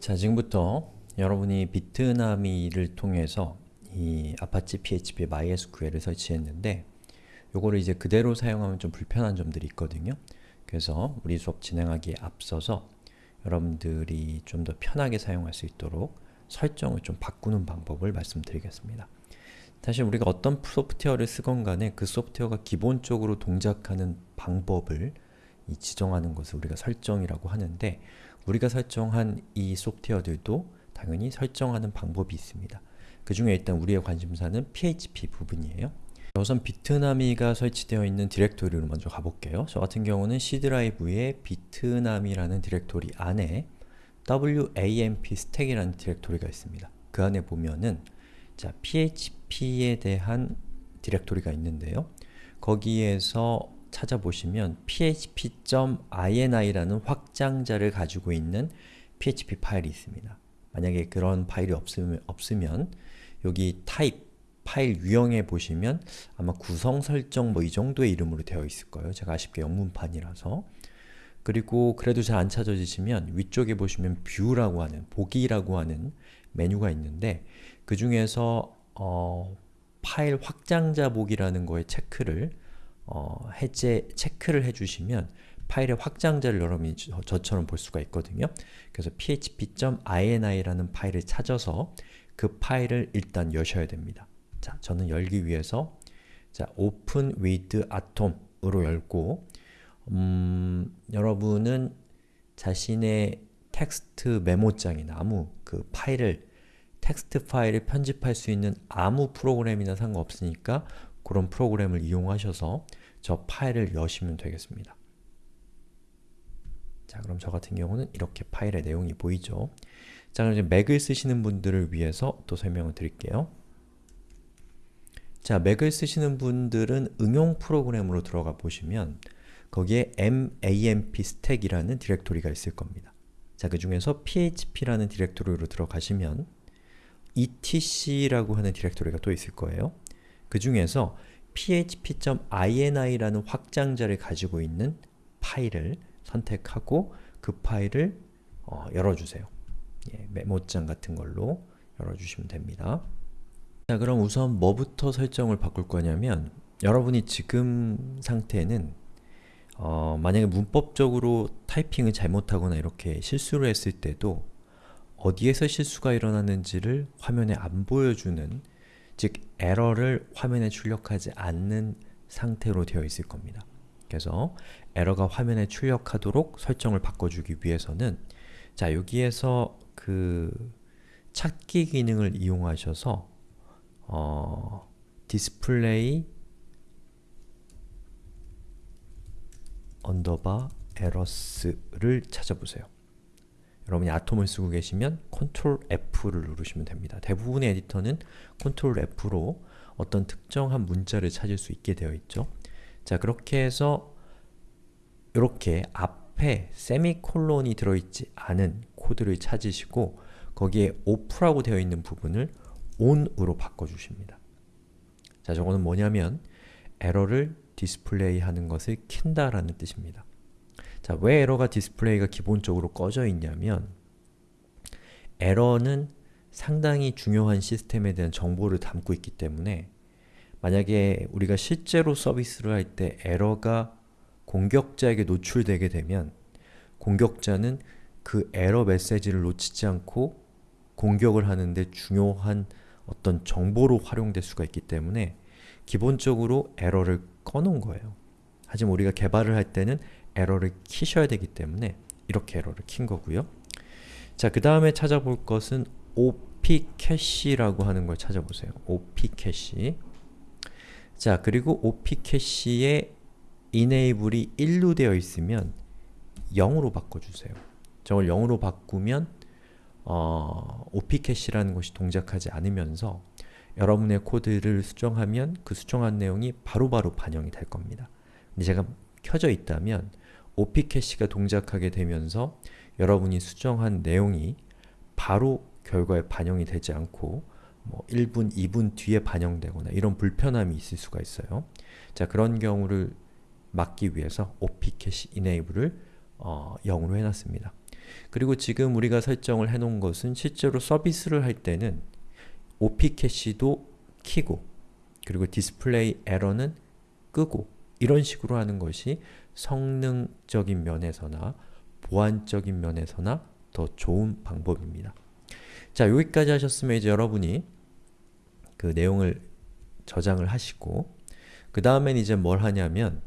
자, 지금부터 여러분이 Bitnami를 통해서 이 Apache PHP MySQL을 설치했는데 요거를 이제 그대로 사용하면 좀 불편한 점들이 있거든요. 그래서 우리 수업 진행하기에 앞서서 여러분들이 좀 더 편하게 사용할 수 있도록 설정을 좀 바꾸는 방법을 말씀드리겠습니다. 사실 우리가 어떤 소프트웨어를 쓰건 간에 그 소프트웨어가 기본적으로 동작하는 방법을 지정하는 것을 우리가 설정이라고 하는데 우리가 설정한 이 소프트웨어들도 당연히 설정하는 방법이 있습니다. 그 중에 일단 우리의 관심사는 PHP 부분이에요. 우선 Bitnami가 설치되어 있는 디렉토리로 먼저 가볼게요. 저 같은 경우는 C 드라이브에 Bitnami라는 디렉토리 안에 WAMP stack이라는 디렉토리가 있습니다. 그 안에 보면은 자, PHP에 대한 디렉토리가 있는데요. 거기에서 찾아보시면 php.ini라는 확장자를 가지고 있는 php 파일이 있습니다. 만약에 그런 파일이 없으면, 없으면 여기 type 파일 유형에 보시면 아마 구성 설정 뭐 이 정도의 이름으로 되어 있을 거예요. 제가 아쉽게 영문판이라서 그리고 그래도 잘 안 찾아지시면 위쪽에 보시면 뷰라고 하는, 보기라고 하는 메뉴가 있는데 그 중에서 어, 파일 확장자 보기라는 거에 체크를 어, 해제, 체크를 해주시면 파일의 확장자를 여러분이 저, 처럼볼 수가 있거든요. 그래서 php.ini라는 파일을 찾아서 그 파일을 일단 여셔야 됩니다. 자, 저는 열기 위해서 자, open with atom으로 열고 음, 여러분은 자신의 텍스트 메모장이나 아무 그 파일을 텍스트 파일을 편집할 수 있는 아무 프로그램이나 상관없으니까 그런 프로그램을 이용하셔서 저 파일을 여시면 되겠습니다. 자, 그럼 저 같은 경우는 이렇게 파일의 내용이 보이죠? 자, 그럼 이제 Mac을 쓰시는 분들을 위해서 또 설명을 드릴게요. 자, Mac을 쓰시는 분들은 응용 프로그램으로 들어가 보시면 거기에 MAMP stack이라는 디렉토리가 있을 겁니다. 자, 그 중에서 php라는 디렉토리로 들어가시면 etc라고 하는 디렉토리가 또 있을 거예요. 그 중에서 php.ini라는 확장자를 가지고 있는 파일을 선택하고 그 파일을 어, 열어주세요. 예, 메모장 같은 걸로 열어주시면 됩니다. 자 그럼 우선 뭐부터 설정을 바꿀 거냐면 여러분이 지금 상태는 어, 만약에 문법적으로 타이핑을 잘못하거나 이렇게 실수를 했을 때도 어디에서 실수가 일어났는지를 화면에 안 보여주는 즉 에러를 화면에 출력하지 않는 상태로 되어 있을 겁니다. 그래서 에러가 화면에 출력하도록 설정을 바꿔주기 위해서는 자 여기에서 그 찾기 기능을 이용하셔서 어, display underbar errors를 찾아보세요. 여러분이 Atom을 쓰고 계시면 Control F를 누르시면 됩니다. 대부분의 에디터는 Control F로 어떤 특정한 문자를 찾을 수 있게 되어 있죠. 자, 그렇게 해서 이렇게 앞에 세미콜론이 들어있지 않은 코드를 찾으시고 거기에 off라고 되어 있는 부분을 on으로 바꿔주십니다. 자, 저거는 뭐냐면 에러를 디스플레이 하는 것을 킨다라는 뜻입니다. 자, 왜 에러가 디스플레이가 기본적으로 꺼져 있냐면 에러는 상당히 중요한 시스템에 대한 정보를 담고 있기 때문에 만약에 우리가 실제로 서비스를 할 때 에러가 공격자에게 노출되게 되면 공격자는 그 에러 메시지를 놓치지 않고 공격을 하는데 중요한 어떤 정보로 활용될 수가 있기 때문에 기본적으로 에러를 꺼놓은 거예요. 하지만 우리가 개발을 할 때는 에러를 키셔야 되기 때문에 이렇게 에러를 킨 거고요. 자, 그 다음에 찾아볼 것은 op 캐시라고 하는 걸 찾아보세요. op cache 자, 그리고 op 캐시에 enable이 1로 되어 있으면 0으로 바꿔주세요. 저걸 0으로 바꾸면 어, op 캐시라는 것이 동작하지 않으면서 여러분의 코드를 수정하면 그 수정한 내용이 바로바로 바로 반영이 될 겁니다. 근데 제가 켜져 있다면 op 캐시가 동작하게 되면서 여러분이 수정한 내용이 바로 결과에 반영이 되지 않고 뭐 1분, 2분 뒤에 반영되거나 이런 불편함이 있을 수가 있어요. 자, 그런 경우를 막기 위해서 opcache enable을 어, 0으로 해놨습니다. 그리고 지금 우리가 설정을 해놓은 것은 실제로 서비스를 할 때는 OPcache도 키고 그리고 디스플레이 에러는 끄고 이런 식으로 하는 것이 성능적인 면에서나 보안적인 면에서나 더 좋은 방법입니다. 자, 여기까지 하셨으면 이제 여러분이 그 내용을 저장을 하시고 그 다음엔 이제 뭘 하냐면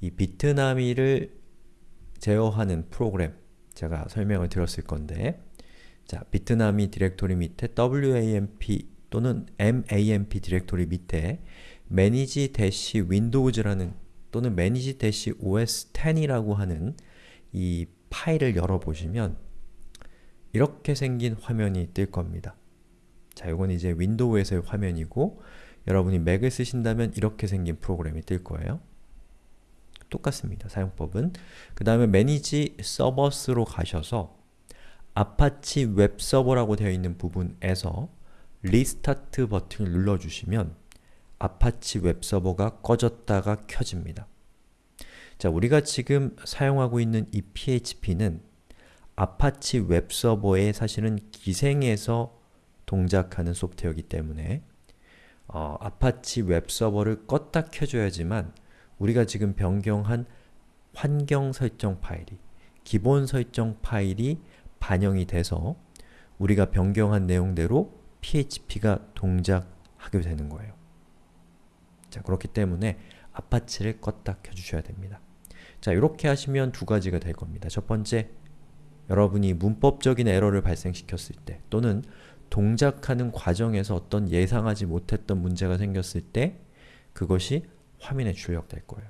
이 Bitnami를 제어하는 프로그램 제가 설명을 드렸을 건데 자, Bitnami 디렉토리 밑에 WAMP 또는 MAMP 디렉토리 밑에 manager-windows라는 또는 manager-os10이라고 하는 이 파일을 열어보시면 이렇게 생긴 화면이 뜰 겁니다. 자, 이건 이제 윈도우에서의 화면이고 여러분이 맥을 쓰신다면 이렇게 생긴 프로그램이 뜰 거예요. 똑같습니다. 사용법은. 그 다음에 Manage Servers로 가셔서 아파치 웹서버라고 되어 있는 부분에서 restart 버튼을 눌러주시면 아파치 웹서버가 꺼졌다가 켜집니다. 자, 우리가 지금 사용하고 있는 이 PHP는 아파치 웹서버에 사실은 기생해서 동작하는 소프트웨어이기 때문에 어, 아파치 웹서버를 껐다 켜줘야지만 우리가 지금 변경한 환경 설정 파일이 기본 설정 파일이 반영이 돼서 우리가 변경한 내용대로 PHP가 동작하게 되는 거예요. 자, 그렇기 때문에 아파치를 껐다 켜주셔야 됩니다. 자, 이렇게 하시면 두 가지가 될 겁니다. 첫 번째, 여러분이 문법적인 에러를 발생시켰을 때 또는 동작하는 과정에서 어떤 예상하지 못했던 문제가 생겼을 때 그것이 화면에 출력될 거예요.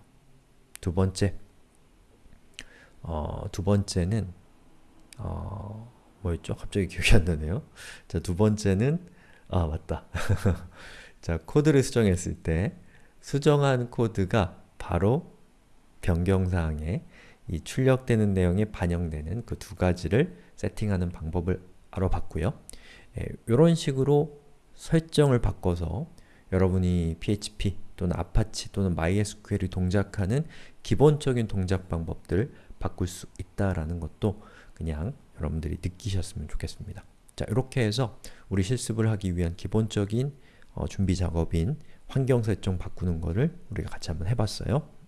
두 번째, 어, 두 번째는 어, 뭐였죠? 갑자기 기억이 안 나네요. 자, 두 번째는 아, 맞다. 자, 코드를 수정했을 때 수정한 코드가 바로 변경사항에 이 출력되는 내용에 반영되는 그 두 가지를 세팅하는 방법을 알아봤고요. 이런 예, 식으로 설정을 바꿔서 여러분이 PHP 또는 아파치 또는 MySQL이 동작하는 기본적인 동작 방법들 바꿀 수 있다라는 것도 그냥 여러분들이 느끼셨으면 좋겠습니다. 자, 이렇게 해서 우리 실습을 하기 위한 기본적인 어, 준비 작업인 환경 설정 바꾸는 거를 우리가 같이 한번 해봤어요.